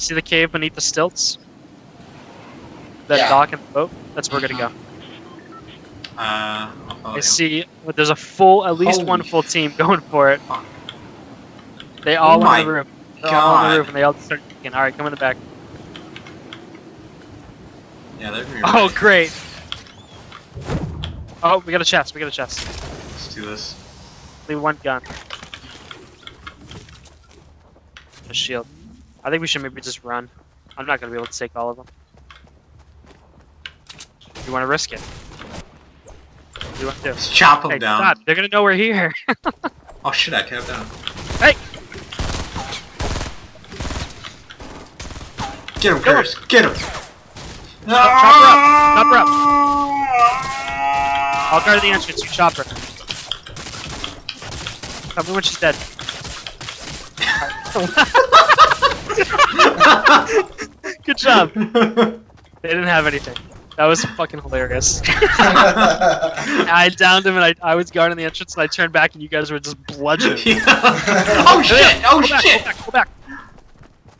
see the cave beneath the stilts? That Yeah. dock and the boat? That's where we're gonna go. Uh, I you. see well, there's a full, at least one full team going for it. fuck. They all Oh in the room. They're all in the God. roof and they all start kicking. Alright, come in the back. Yeah, they're gonna Oh, great. Oh, we got a chest. We got a chest. Let's do this. Leave one gun. A shield. I think we should maybe just run. I'm not gonna be able to take all of them. You want to risk it? You want to do? Let's chop them Hey, down. God, they're gonna know we're here. Oh shit, I tapped down. Hey! Get him. Curtis. Get him. Chop- chop her up. Chop her up. Ah! I'll guard the entrance. You chop her. Tell me when she's dead. Good job. They didn't have anything. That was fucking hilarious. I downed him and I, I was guarding the entrance and I turned back and you guys were just bludgeoning. Yeah. oh shit! Oh Go back, shit! Go back, go back.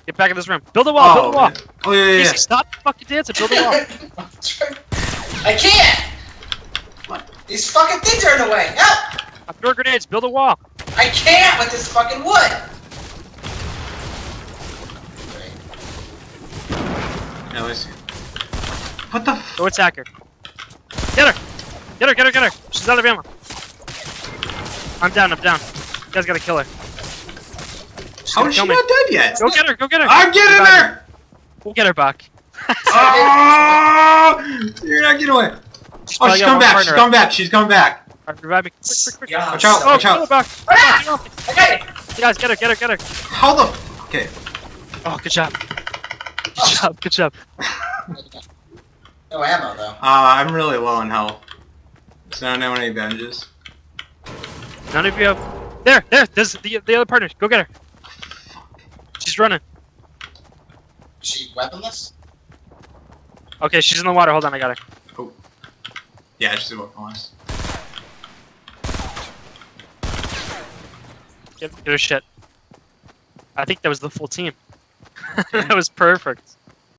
Get back in this room. Build a wall, build a oh, wall. man. Oh yeah, yeah, yeah. Casey, stop fucking dancing. Build a wall. I can't! What? These fucking things are in the way! Help! I throw grenades. Build a wall. I can't with this fucking wood! Yeah, let's see. What the? F- Go attack her. Get her. Get her, get her, get her. She's out of ammo. I'm down, I'm down. You guys gotta kill her. She's How she me. not dead yet? Go get her, go get her. I'm getting her! We'll get her, back. Oh! You're not getting away. She's Oh, probably coming back. She's coming back. She's coming back. Alright, revive me. Quick, quick, quick. Yeah. Watch out! Oh, Watch out! Buck. Ah! Get off. Okay! Guys, get her, get her, get her. How the? F- okay. Oh, good job. Good job, good job. No ammo though. Uh, I'm really low on health. So I don't know any bandages. None of you have. There, there, there's the, the other partner. Go get her. She's running. Is she weaponless? Okay, she's in the water. Hold on, I got her. Yeah, she's about honest. Get, get her shit. I think that was the full team. that was perfect.